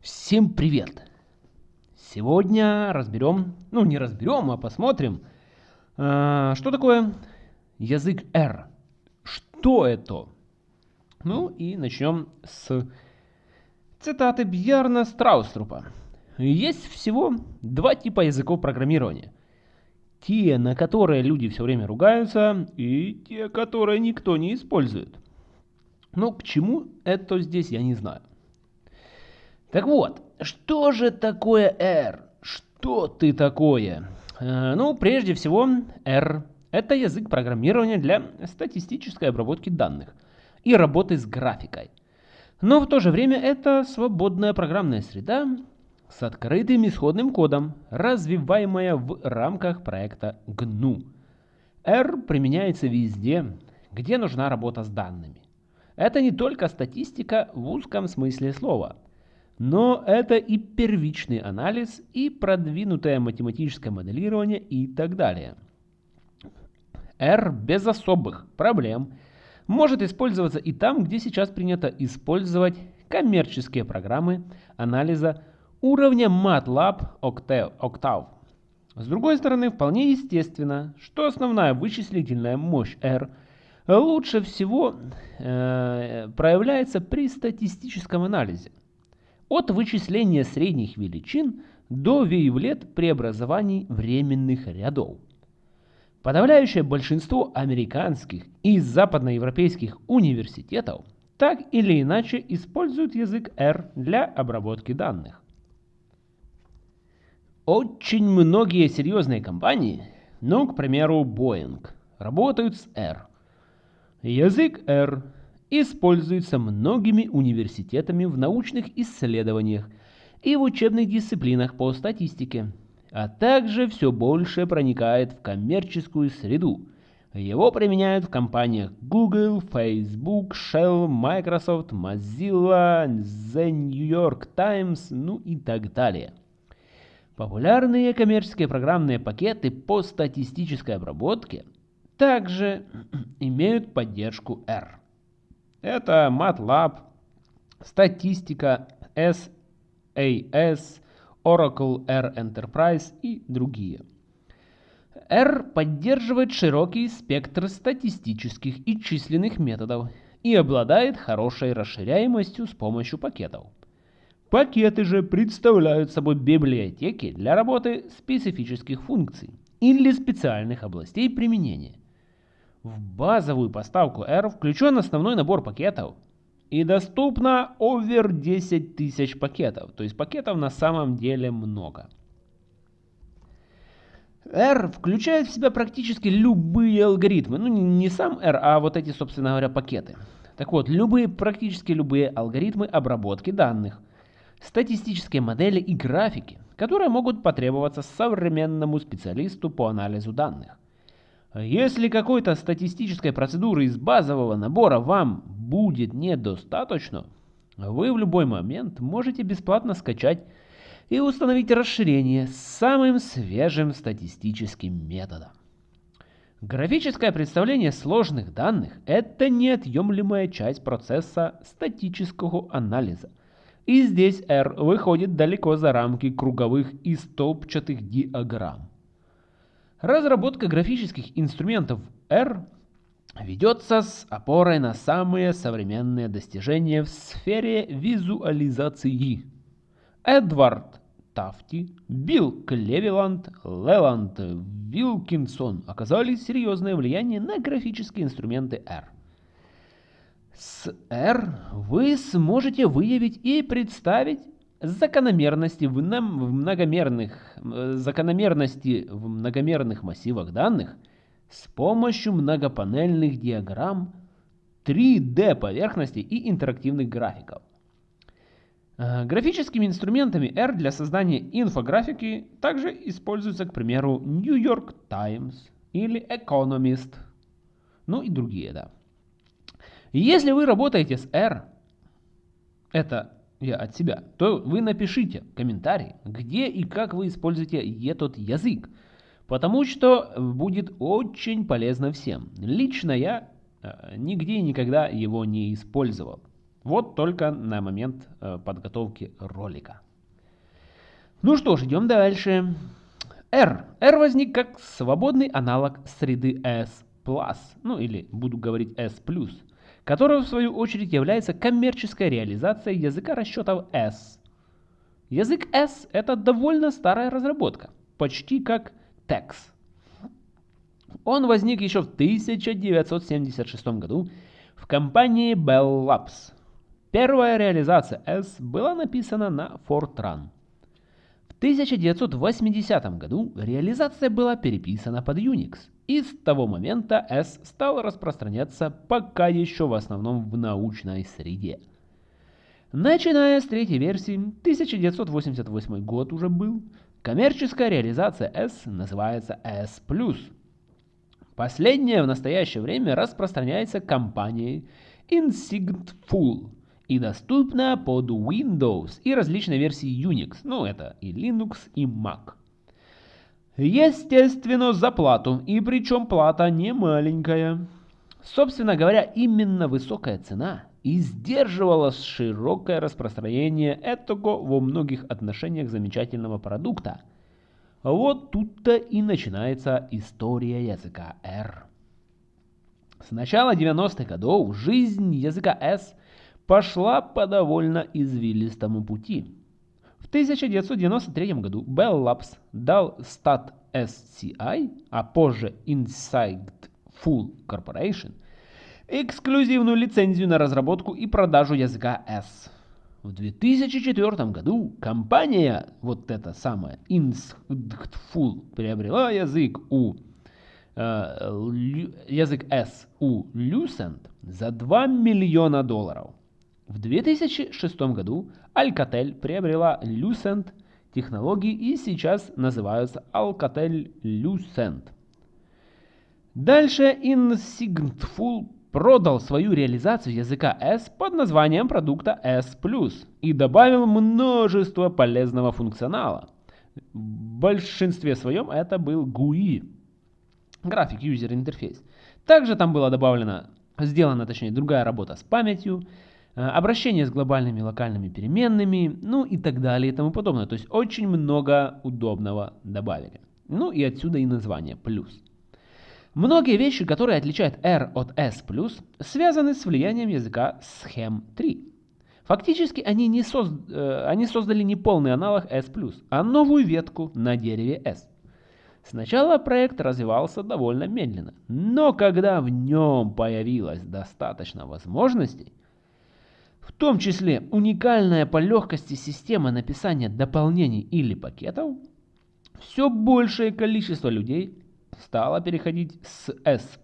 Всем привет! Сегодня разберем, ну не разберем, а посмотрим, э, что такое язык R. Что это? Ну и начнем с цитаты Бьярна Страуструпа. Есть всего два типа языков программирования. Те, на которые люди все время ругаются, и те, которые никто не использует. Но к чему это здесь, я не знаю. Так вот, что же такое R? Что ты такое? Э, ну, прежде всего, R – это язык программирования для статистической обработки данных и работы с графикой. Но в то же время это свободная программная среда с открытым исходным кодом, развиваемая в рамках проекта GNU. R применяется везде, где нужна работа с данными. Это не только статистика в узком смысле слова – но это и первичный анализ, и продвинутое математическое моделирование и так далее. R без особых проблем может использоваться и там, где сейчас принято использовать коммерческие программы анализа уровня MATLAB Octave. С другой стороны, вполне естественно, что основная вычислительная мощь R лучше всего э, проявляется при статистическом анализе от вычисления средних величин до вейвлет преобразований временных рядов. Подавляющее большинство американских и западноевропейских университетов так или иначе используют язык R для обработки данных. Очень многие серьезные компании, ну, к примеру, Boeing, работают с R. Язык R используется многими университетами в научных исследованиях и в учебных дисциплинах по статистике, а также все больше проникает в коммерческую среду. Его применяют в компаниях Google, Facebook, Shell, Microsoft, Mozilla, The New York Times, ну и так далее. Популярные коммерческие программные пакеты по статистической обработке также имеют поддержку R. Это MATLAB, статистика, SAS, Oracle R Enterprise и другие. R поддерживает широкий спектр статистических и численных методов и обладает хорошей расширяемостью с помощью пакетов. Пакеты же представляют собой библиотеки для работы специфических функций или специальных областей применения. В базовую поставку R включен основной набор пакетов. И доступно over 10 тысяч пакетов. То есть пакетов на самом деле много. R включает в себя практически любые алгоритмы. Ну, не сам R, а вот эти, собственно говоря, пакеты. Так вот, любые, практически любые алгоритмы обработки данных, статистические модели и графики, которые могут потребоваться современному специалисту по анализу данных. Если какой-то статистической процедуры из базового набора вам будет недостаточно, вы в любой момент можете бесплатно скачать и установить расширение с самым свежим статистическим методом. Графическое представление сложных данных – это неотъемлемая часть процесса статического анализа. И здесь R выходит далеко за рамки круговых и столбчатых диаграмм. Разработка графических инструментов R ведется с опорой на самые современные достижения в сфере визуализации. Эдвард Тафти, Билл Клевиланд, Леланд Вилкинсон оказали серьезное влияние на графические инструменты R. С R вы сможете выявить и представить закономерности в, в многомерных э, закономерности в многомерных массивах данных с помощью многопанельных диаграмм 3D поверхностей и интерактивных графиков. Э, графическими инструментами R для создания инфографики также используются, к примеру, New York Times или Economist, ну и другие, да. Если вы работаете с R, это я от себя, то вы напишите комментарий, где и как вы используете этот язык. Потому что будет очень полезно всем. Лично я э, нигде и никогда его не использовал. Вот только на момент э, подготовки ролика. Ну что ж, идем дальше. R. R возник как свободный аналог среды S+, ну или буду говорить S+, которая в свою очередь является коммерческой реализацией языка расчетов S. Язык S это довольно старая разработка, почти как TeX. Он возник еще в 1976 году в компании Bell Labs. Первая реализация S была написана на Fortran. 1980 году реализация была переписана под Unix, и с того момента S стал распространяться пока еще в основном в научной среде. Начиная с третьей версии, 1988 год уже был, коммерческая реализация S называется S+. Последняя в настоящее время распространяется компанией Insignful и доступна под Windows и различные версии Unix, ну это и Linux, и Mac. Естественно, за плату, и причем плата не маленькая. Собственно говоря, именно высокая цена и сдерживала широкое распространение этого во многих отношениях замечательного продукта. Вот тут-то и начинается история языка R. С начала 90-х годов жизнь языка S пошла по довольно извилистому пути. В 1993 году Bell Labs дал Stat SCI, а позже Inside Full Corporation, эксклюзивную лицензию на разработку и продажу языка S. В 2004 году компания, вот эта самая Full приобрела язык у э, язык S у Lucent за 2 миллиона долларов. В 2006 году Alcatel приобрела Lucent технологии и сейчас называются Alcatel Lucent. Дальше Insigntful продал свою реализацию языка S под названием продукта S+, и добавил множество полезного функционала. В большинстве своем это был GUI, график User Interface. Также там была добавлена, сделана точнее другая работа с памятью, обращение с глобальными локальными переменными, ну и так далее и тому подобное. То есть очень много удобного добавили. Ну и отсюда и название плюс. Многие вещи, которые отличают R от S+, связаны с влиянием языка Schem 3. Фактически они, не соз... Э, они создали не полный аналог S+, а новую ветку на дереве S. Сначала проект развивался довольно медленно, но когда в нем появилось достаточно возможностей, в том числе уникальная по легкости система написания дополнений или пакетов, все большее количество людей стало переходить с S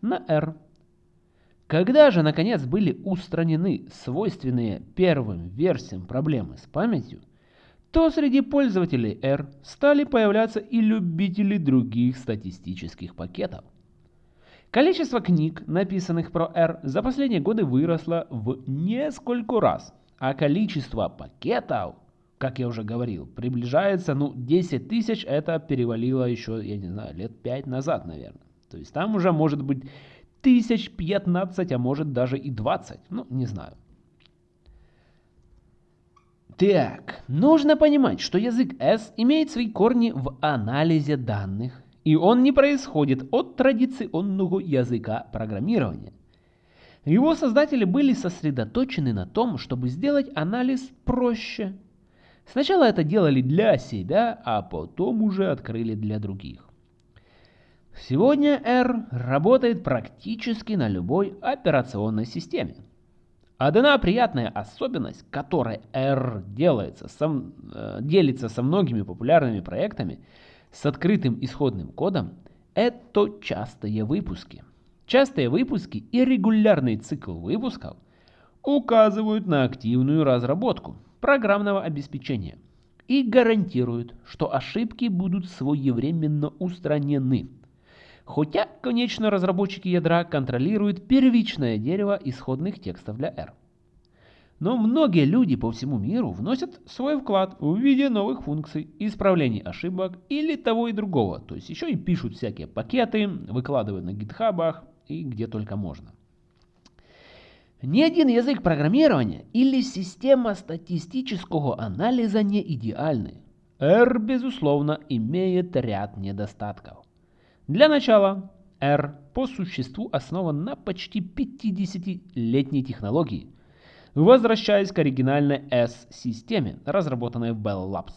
на R. Когда же наконец были устранены свойственные первым версиям проблемы с памятью, то среди пользователей R стали появляться и любители других статистических пакетов. Количество книг, написанных про R, за последние годы выросло в несколько раз, а количество пакетов, как я уже говорил, приближается, ну, 10 тысяч, это перевалило еще, я не знаю, лет 5 назад, наверное. То есть там уже может быть тысяч 15, а может даже и 20, ну, не знаю. Так, нужно понимать, что язык S имеет свои корни в анализе данных, и он не происходит от традиционного языка программирования. Его создатели были сосредоточены на том, чтобы сделать анализ проще. Сначала это делали для себя, а потом уже открыли для других. Сегодня R работает практически на любой операционной системе. Одна приятная особенность, которой R делается, сам, э, делится со многими популярными проектами – с открытым исходным кодом – это частые выпуски. Частые выпуски и регулярный цикл выпусков указывают на активную разработку программного обеспечения и гарантируют, что ошибки будут своевременно устранены. Хотя, конечно, разработчики ядра контролируют первичное дерево исходных текстов для R. Но многие люди по всему миру вносят свой вклад в виде новых функций, исправлений ошибок или того и другого. То есть еще и пишут всякие пакеты, выкладывают на гитхабах и где только можно. Ни один язык программирования или система статистического анализа не идеальны. R, безусловно, имеет ряд недостатков. Для начала, R по существу основан на почти 50-летней технологии, возвращаясь к оригинальной S-системе, разработанной в Bell Labs.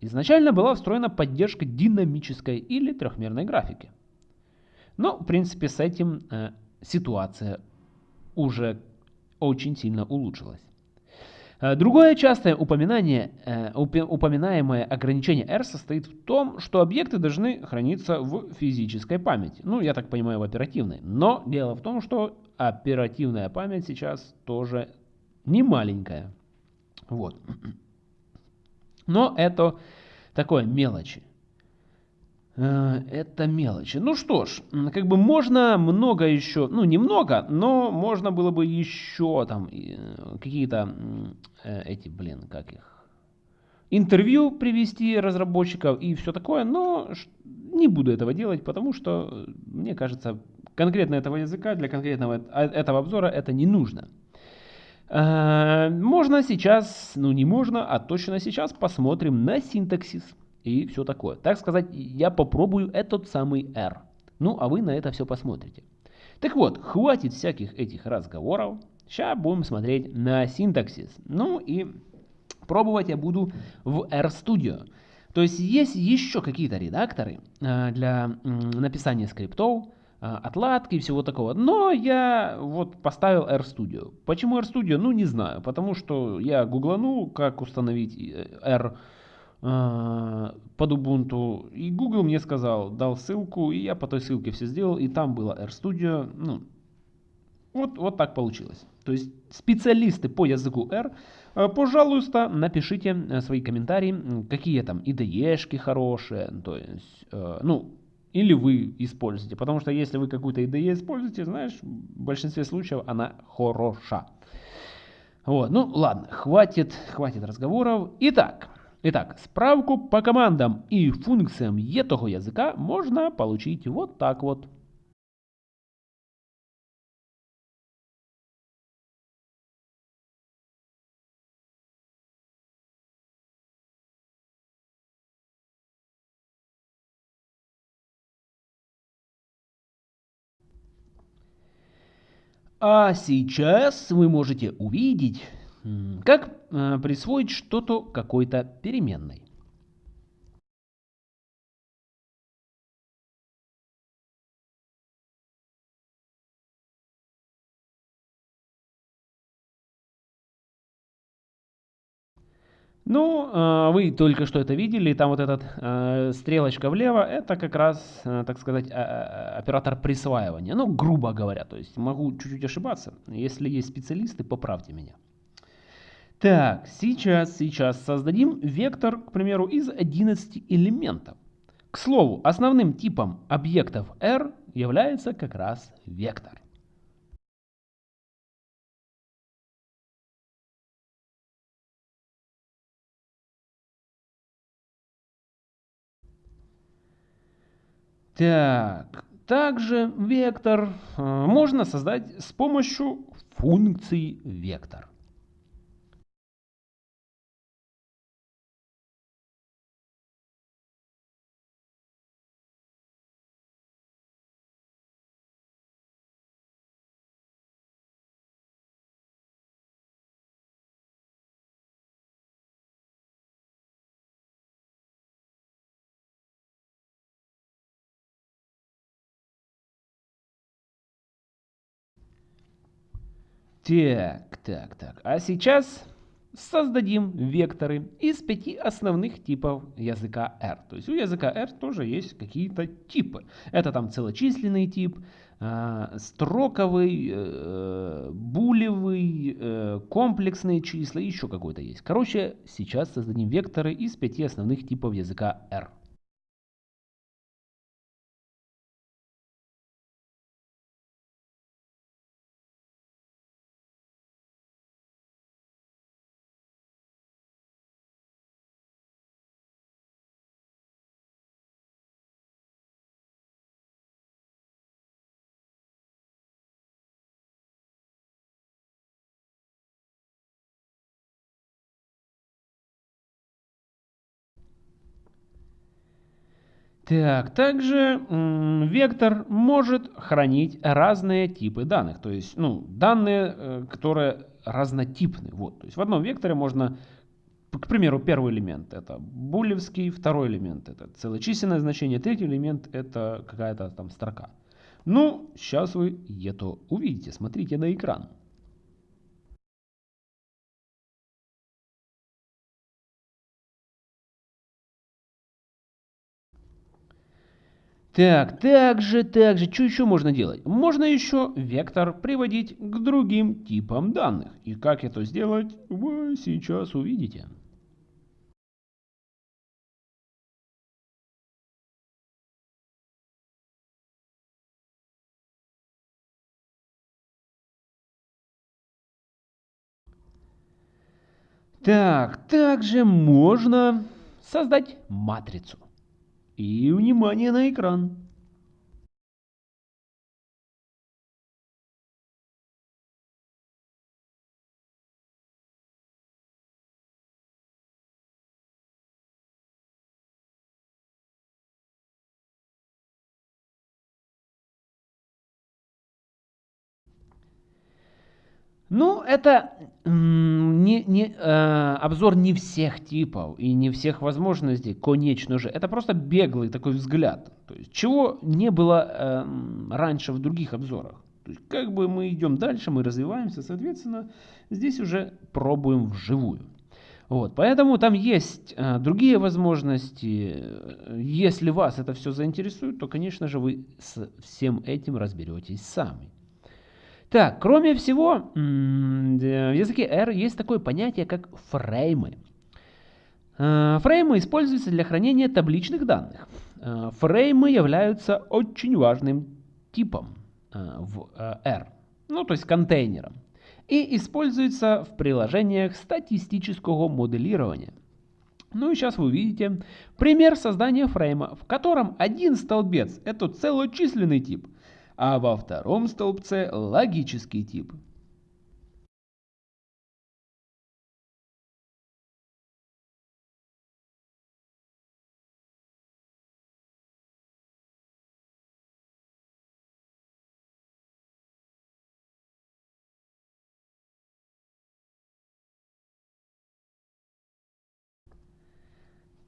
Изначально была встроена поддержка динамической или трехмерной графики. Но, в принципе, с этим э, ситуация уже очень сильно улучшилась. Э, другое частое упоминание, э, упоминаемое ограничение R состоит в том, что объекты должны храниться в физической памяти. Ну, я так понимаю, в оперативной. Но дело в том, что оперативная память сейчас тоже не маленькая. Вот. Но это такое мелочи. Э, это мелочи. Ну что ж, как бы можно много еще, ну немного, но можно было бы еще там э, какие-то э, эти, блин, как их, интервью привести разработчиков и все такое, но не буду этого делать, потому что, мне кажется, конкретно этого языка для конкретного этого обзора это не нужно. Можно сейчас, ну не можно, а точно сейчас посмотрим на синтаксис и все такое. Так сказать, я попробую этот самый R. Ну, а вы на это все посмотрите. Так вот, хватит всяких этих разговоров. Сейчас будем смотреть на синтаксис. Ну и пробовать я буду в RStudio. То есть есть еще какие-то редакторы э, для написания скриптов, э, отладки и всего такого. Но я вот поставил RStudio. Почему RStudio? Ну не знаю. Потому что я гугланул, как установить э, R а, под Ubuntu. И Google мне сказал, дал ссылку, и я по той ссылке все сделал, и там было RStudio. Ну, вот, вот так получилось. То есть специалисты по языку R, пожалуйста, напишите э, свои комментарии, какие там IDE-шки хорошие, то есть, э, ну, или вы используете. Потому что если вы какую-то IDE используете, знаешь, в большинстве случаев она хороша. Вот, ну ладно, хватит, хватит разговоров. Итак, Итак, справку по командам и функциям этого языка можно получить вот так вот. А сейчас вы можете увидеть как э, присвоить что-то какой-то переменной? Ну, э, вы только что это видели, там вот эта стрелочка влево, это как раз, э, так сказать, оператор присваивания. Ну, грубо говоря, то есть могу чуть-чуть ошибаться. Если есть специалисты, поправьте меня. Так, сейчас, сейчас создадим вектор, к примеру, из 11 элементов. К слову, основным типом объектов R является как раз вектор. Так, также вектор э, можно создать с помощью функции вектор. Так, так, так. А сейчас создадим векторы из пяти основных типов языка R. То есть у языка R тоже есть какие-то типы. Это там целочисленный тип, а, строковый, э, булевый, э, комплексные числа, еще какой-то есть. Короче, сейчас создадим векторы из пяти основных типов языка R. Так, также вектор может хранить разные типы данных, то есть, ну, данные, э, которые разнотипны. Вот, то есть в одном векторе можно, к примеру, первый элемент это булевский, второй элемент это целочисленное значение, третий элемент это какая-то там строка. Ну, сейчас вы это увидите, смотрите на экран. Так, также, также, что еще можно делать? Можно еще вектор приводить к другим типам данных. И как это сделать, вы сейчас увидите. Так, также можно создать матрицу. И внимание на экран. Ну, это не, не, э, обзор не всех типов и не всех возможностей, конечно же. Это просто беглый такой взгляд. То есть, чего не было э, раньше в других обзорах. То есть, как бы мы идем дальше, мы развиваемся, соответственно, здесь уже пробуем вживую. Вот, поэтому там есть э, другие возможности. Если вас это все заинтересует, то, конечно же, вы с всем этим разберетесь сами. Так, кроме всего, в языке R есть такое понятие, как фреймы. Э, фреймы используются для хранения табличных данных. Э, фреймы являются очень важным типом э, в R, ну то есть контейнером, и используются в приложениях статистического моделирования. Ну и сейчас вы увидите пример создания фрейма, в котором один столбец это целочисленный тип – а во втором столбце логический тип.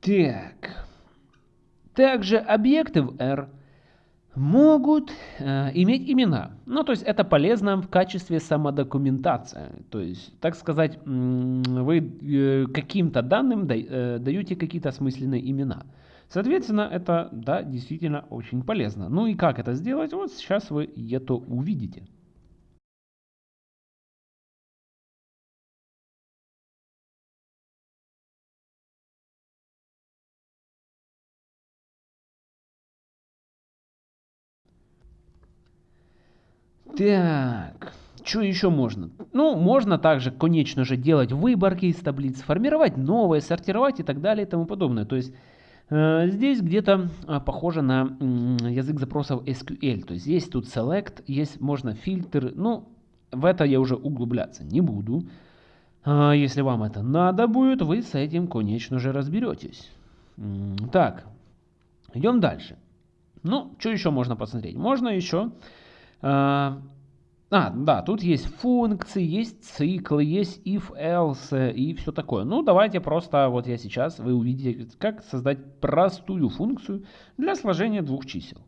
Так. Также объекты в R могут э, иметь имена. Ну, то есть это полезно в качестве самодокументации. То есть, так сказать, вы э, каким-то данным да, э, даете какие-то осмысленные имена. Соответственно, это, да, действительно очень полезно. Ну и как это сделать, вот сейчас вы это увидите. Так, что еще можно? Ну, можно также, конечно же, делать выборки из таблиц, формировать новые, сортировать и так далее и тому подобное. То есть э, здесь где-то э, похоже на язык запросов SQL. То есть есть тут select, есть можно фильтр. Ну, в это я уже углубляться не буду. Э, если вам это надо будет, вы с этим, конечно же, разберетесь. Так, идем дальше. Ну, что еще можно посмотреть? Можно еще а, а, да, тут есть функции, есть циклы, есть if, else и все такое. Ну, давайте просто, вот я сейчас, вы увидите, как создать простую функцию для сложения двух чисел.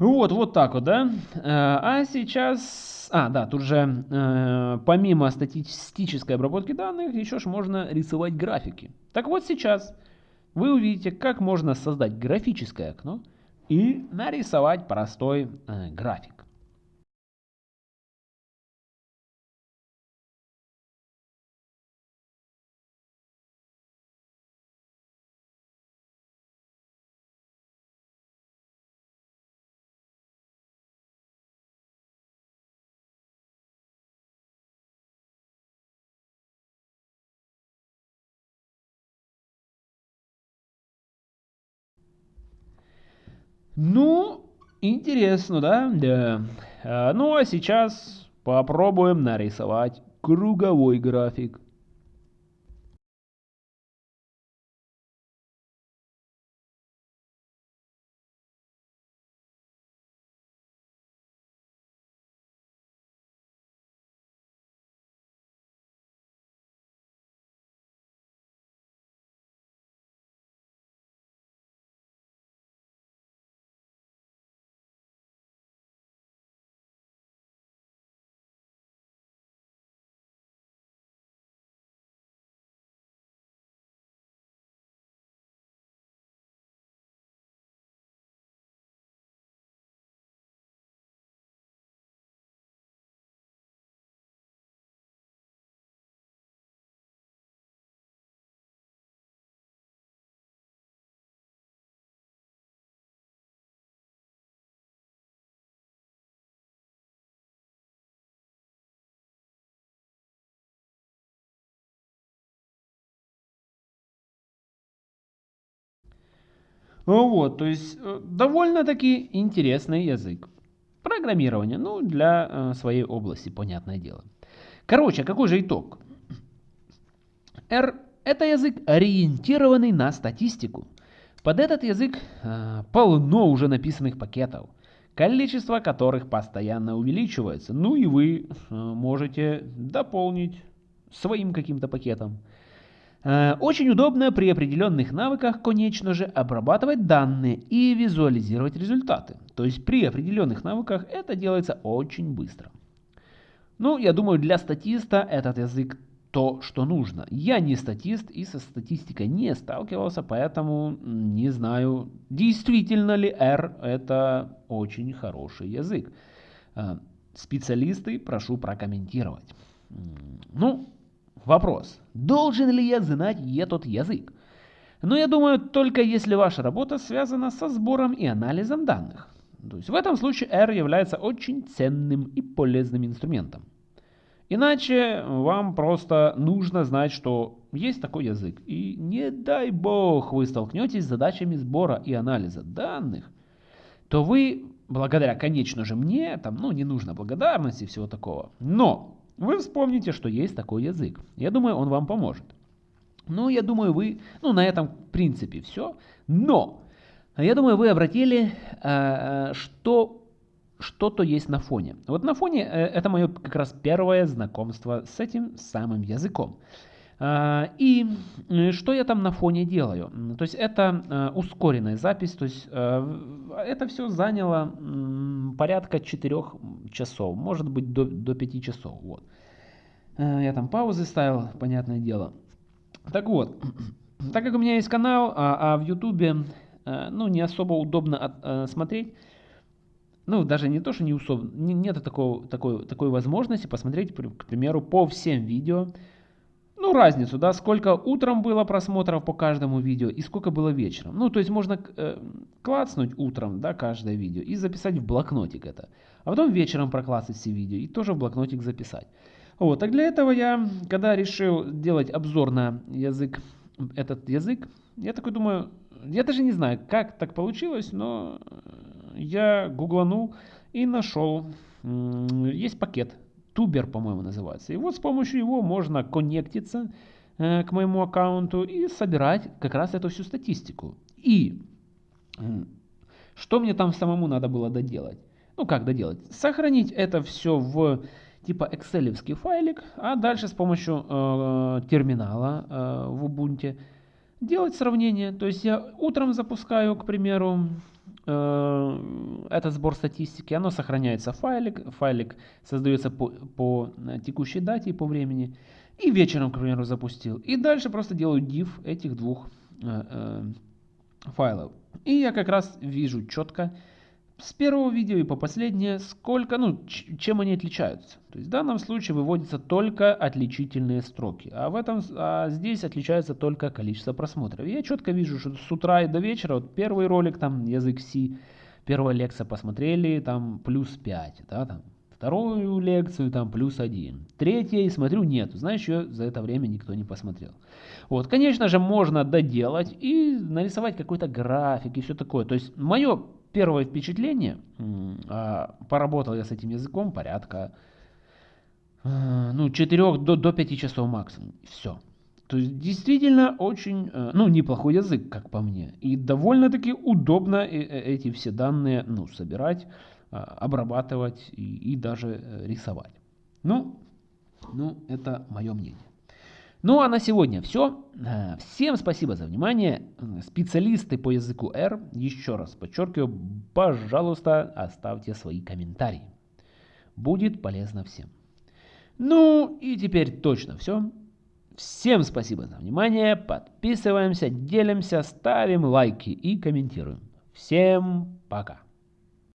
Вот, вот так вот, да. Э, а сейчас... А, да, тут же э, помимо статистической обработки данных, еще ж можно рисовать графики. Так вот сейчас вы увидите, как можно создать графическое окно и нарисовать простой э, график. Ну, интересно, да? Да. А, ну, а сейчас попробуем нарисовать круговой график. Вот, то есть э, довольно-таки интересный язык. Программирование, ну, для э, своей области, понятное дело. Короче, какой же итог? R – это язык, ориентированный на статистику. Под этот язык э, полно уже написанных пакетов, количество которых постоянно увеличивается. Ну и вы э, можете дополнить своим каким-то пакетом. Э, очень удобно при определенных навыках, конечно же, обрабатывать данные и визуализировать результаты. То есть при определенных навыках это делается очень быстро. Ну, я думаю, для статиста этот язык то, что нужно. Я не статист и со статистикой не сталкивался, поэтому не знаю, действительно ли R это очень хороший язык. Э, специалисты прошу прокомментировать. Ну, Вопрос. Должен ли я знать этот язык? Но я думаю, только если ваша работа связана со сбором и анализом данных. То есть в этом случае R является очень ценным и полезным инструментом. Иначе вам просто нужно знать, что есть такой язык. И не дай бог вы столкнетесь с задачами сбора и анализа данных, то вы, благодаря, конечно же, мне, там, ну, не нужно благодарности и всего такого, но вы вспомните, что есть такой язык. Я думаю, он вам поможет. Ну, я думаю, вы, ну, на этом, в принципе, все. Но, я думаю, вы обратили, э, что что-то есть на фоне. Вот на фоне э, это мое как раз первое знакомство с этим самым языком. А, и э, что я там на фоне делаю? То есть это э, ускоренная запись, то есть э, это все заняло порядка 4 часов, может быть до, до 5 часов. Вот. Я там паузы ставил, понятное дело. Так вот, так как у меня есть канал, а, а в ютубе ну, не особо удобно от, смотреть, ну, даже не то, что не удобно, нет такого, такой, такой возможности посмотреть, к примеру, по всем видео, ну, разницу, да, сколько утром было просмотров по каждому видео и сколько было вечером. Ну, то есть можно э, клацнуть утром, да, каждое видео и записать в блокнотик это. А потом вечером проклацать все видео и тоже в блокнотик записать. Вот, так для этого я, когда решил делать обзор на язык, этот язык, я такой думаю, я даже не знаю, как так получилось, но я гугланул и нашел, есть пакет Тубер, по-моему, называется. И вот с помощью его можно коннектиться э, к моему аккаунту и собирать как раз эту всю статистику. И э, что мне там самому надо было доделать? Ну как доделать? Сохранить это все в типа экселевский файлик, а дальше с помощью э, терминала э, в Ubuntu делать сравнение. То есть я утром запускаю, к примеру, Э, этот сбор статистики, оно сохраняется в файлик, файлик создается по, по текущей дате и по времени, и вечером, к примеру, запустил. И дальше просто делаю div этих двух э, э, файлов. И я как раз вижу четко, с первого видео и по последнее, сколько, ну, чем они отличаются. То есть в данном случае выводятся только отличительные строки, а в этом, а здесь отличается только количество просмотров. Я четко вижу, что с утра и до вечера, вот первый ролик, там, язык C, первая лекция посмотрели, там, плюс 5, да, там, вторую лекцию, там, плюс 1. Третья, и смотрю, нет, знаешь, ее за это время никто не посмотрел. Вот, конечно же, можно доделать и нарисовать какой-то график и все такое. То есть, мое первое впечатление, а, поработал я с этим языком порядка э, ну, 4 до, до 5 часов максимум. Все. То есть действительно очень, э, ну, неплохой язык, как по мне. И довольно-таки удобно эти все данные, ну, собирать, а, обрабатывать и, и даже рисовать. Ну, ну, это мое мнение. Ну а на сегодня все. Э, всем спасибо за внимание. Специалисты по языку R, еще раз подчеркиваю, пожалуйста, оставьте свои комментарии. Будет полезно всем. Ну и теперь точно все. Всем спасибо за внимание. Подписываемся, делимся, ставим лайки и комментируем. Всем пока.